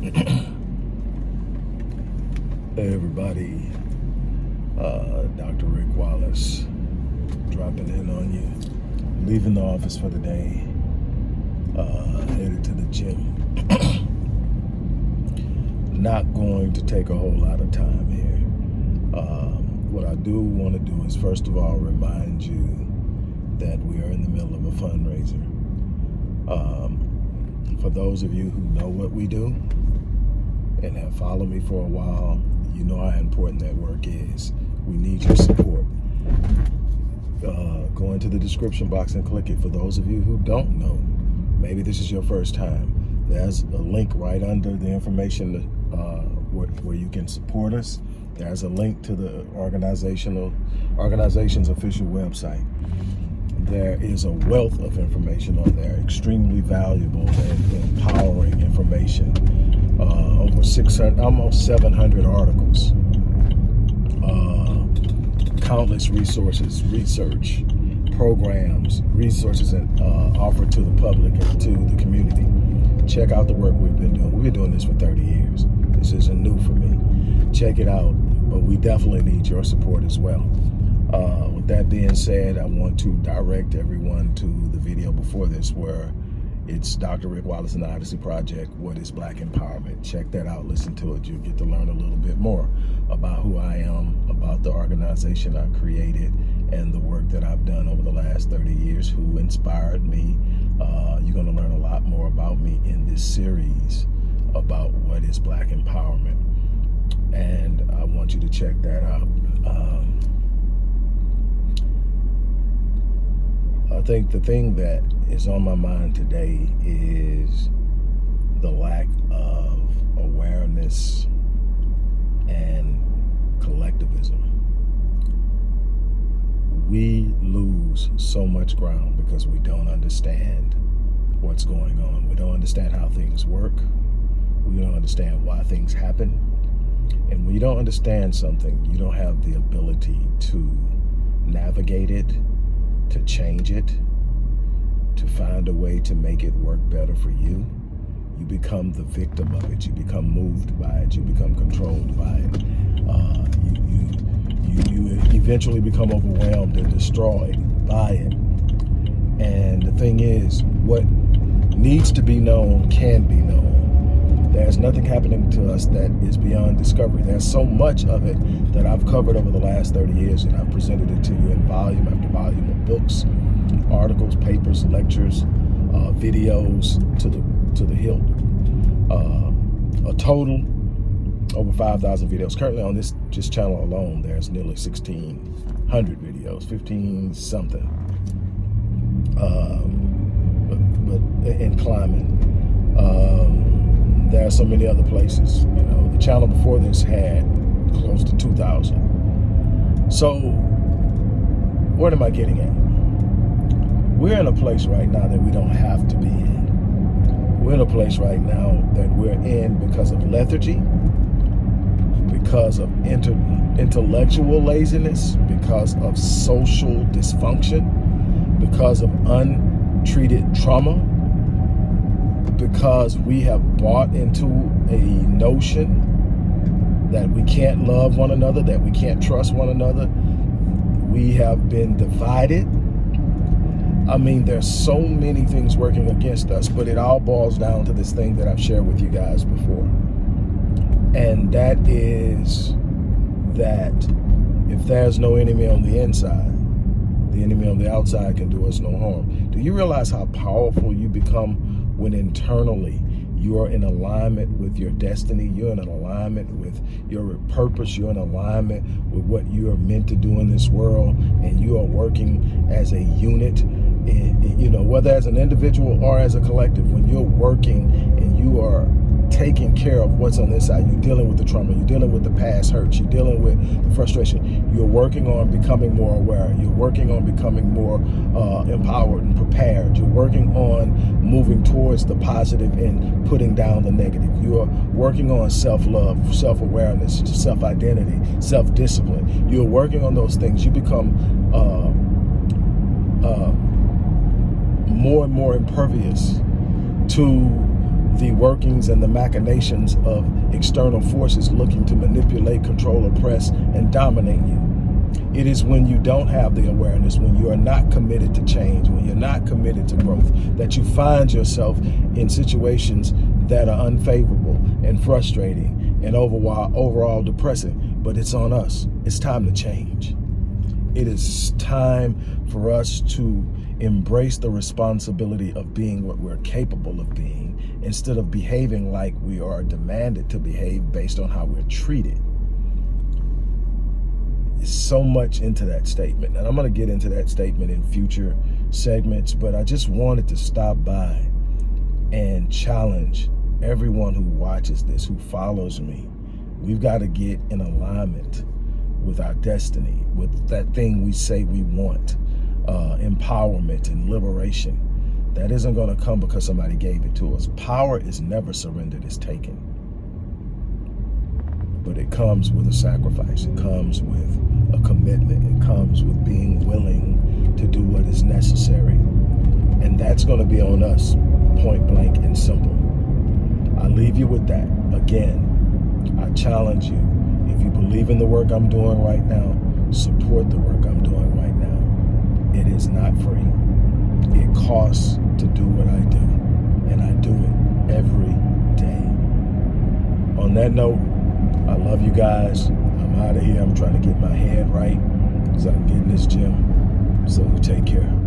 Hey everybody, uh, Dr. Rick Wallace dropping in on you, leaving the office for the day, uh, headed to the gym. Not going to take a whole lot of time here. Um, what I do want to do is first of all remind you that we are in the middle of a fundraiser. Um, for those of you who know what we do and have followed me for a while, you know how important that work is. We need your support. Uh, go into the description box and click it. For those of you who don't know, maybe this is your first time, there's a link right under the information uh, where, where you can support us. There's a link to the organizational organization's official website. There is a wealth of information on there, extremely valuable and empowering information uh, over 600, almost 700 articles, uh, countless resources, research, programs, resources and, uh, offered to the public and to the community. Check out the work we've been doing. We've been doing this for 30 years. This isn't new for me. Check it out, but we definitely need your support as well. Uh, with that being said, I want to direct everyone to the video before this where it's Dr. Rick Wallace and the Odyssey Project, What is Black Empowerment? Check that out, listen to it. You'll get to learn a little bit more about who I am, about the organization I created, and the work that I've done over the last 30 years, who inspired me. Uh, you're gonna learn a lot more about me in this series about what is Black Empowerment. And I want you to check that out. Um, I think the thing that is on my mind today is the lack of awareness and collectivism. We lose so much ground because we don't understand what's going on. We don't understand how things work. We don't understand why things happen. And when you don't understand something, you don't have the ability to navigate it, to change it, to find a way to make it work better for you, you become the victim of it. You become moved by it. You become controlled by it. Uh, you, you, you, you eventually become overwhelmed and destroyed by it. And the thing is, what needs to be known can be known. There's nothing happening to us that is beyond discovery. There's so much of it that I've covered over the last 30 years and I've presented it to you in volume after volume of books, articles, papers, lectures, uh, videos to the to the hilt. Uh, a total over 5,000 videos. Currently on this just channel alone, there's nearly 1,600 videos, 15 something. Um, but, but in climbing. Um, there are so many other places. You know, the channel before this had close to 2,000. So what am I getting at? We're in a place right now that we don't have to be in. We're in a place right now that we're in because of lethargy, because of inter intellectual laziness, because of social dysfunction, because of untreated trauma, because we have bought into a notion that we can't love one another, that we can't trust one another. We have been divided. I mean, there's so many things working against us, but it all boils down to this thing that I've shared with you guys before. And that is that if there's no enemy on the inside, the enemy on the outside can do us no harm. Do you realize how powerful you become when internally you are in alignment with your destiny, you're in alignment with your purpose, you're in alignment with what you are meant to do in this world, and you are working as a unit, you know, whether as an individual or as a collective, when you're working and you are taking care of what's on this side. You're dealing with the trauma. You're dealing with the past hurts. You're dealing with the frustration. You're working on becoming more aware. You're working on becoming more uh, empowered and prepared. You're working on moving towards the positive and putting down the negative. You are working on self-love, self-awareness, self-identity, self-discipline. You're working on those things. You become uh, uh, more and more impervious to the workings and the machinations of external forces looking to manipulate, control, oppress, and dominate you. It is when you don't have the awareness, when you are not committed to change, when you're not committed to growth, that you find yourself in situations that are unfavorable and frustrating and overall, overall depressing. But it's on us. It's time to change. It is time for us to embrace the responsibility of being what we're capable of being instead of behaving like we are demanded to behave based on how we're treated. So much into that statement. And I'm going to get into that statement in future segments, but I just wanted to stop by and challenge everyone who watches this, who follows me. We've got to get in alignment with our destiny, with that thing we say we want uh, empowerment and liberation. That isn't going to come because somebody gave it to us. Power is never surrendered, it's taken. But it comes with a sacrifice. It comes with a commitment. It comes with being willing to do what is necessary. And that's going to be on us, point blank and simple. I leave you with that. Again, I challenge you. If you believe in the work I'm doing right now, support the work I'm doing right now it is not free. It costs to do what I do, and I do it every day. On that note, I love you guys. I'm out of here. I'm trying to get my head right because I'm getting this gym. So take care.